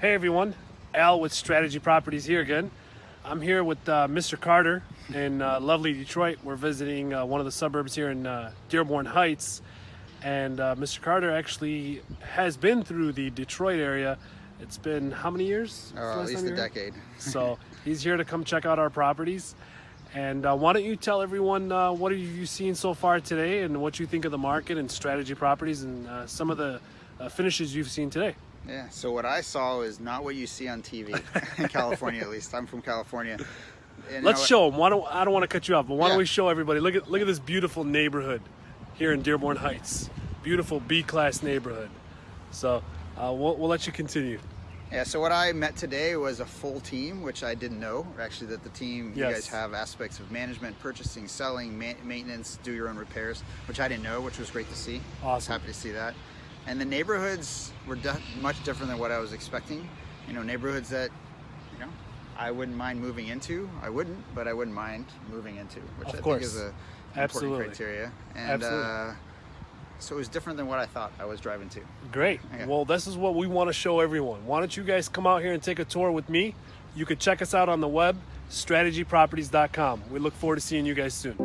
Hey everyone, Al with Strategy Properties here again. I'm here with uh, Mr. Carter in uh, lovely Detroit. We're visiting uh, one of the suburbs here in uh, Dearborn Heights. And uh, Mr. Carter actually has been through the Detroit area. It's been how many years? Uh, at least a you were here? decade. So he's here to come check out our properties. And uh, why don't you tell everyone uh, what have you seen so far today and what you think of the market and strategy properties and uh, some of the uh, finishes you've seen today? Yeah. So what I saw is not what you see on TV in California, at least. I'm from California. And, Let's show them. Why don't I don't want to cut you off, but why don't we show everybody? Look at look at this beautiful neighborhood here in Dearborn Heights. Beautiful B-class neighborhood. So uh, we'll, we'll let you continue. Yeah. So what I met today was a full team, which I didn't know. Actually, that the team you guys have aspects of management, purchasing, selling, ma- maintenance, do your own repairs, which I didn't know, which was great to see. I was Awesome. happy to see that. And the neighborhoods were much different than what I was expecting. You know, neighborhoods that you know I wouldn't mind moving into. I wouldn't, but I wouldn't mind moving into, which Of I course. think is a Absolutely. important criteria. And Absolutely. Uh, so it was different than what I thought I was driving to. Great. Okay. Well, this is what we want to show everyone. Why don't you guys come out here and take a tour with me? You could check us out on the web, strategyproperties.com. We look forward to seeing you guys soon.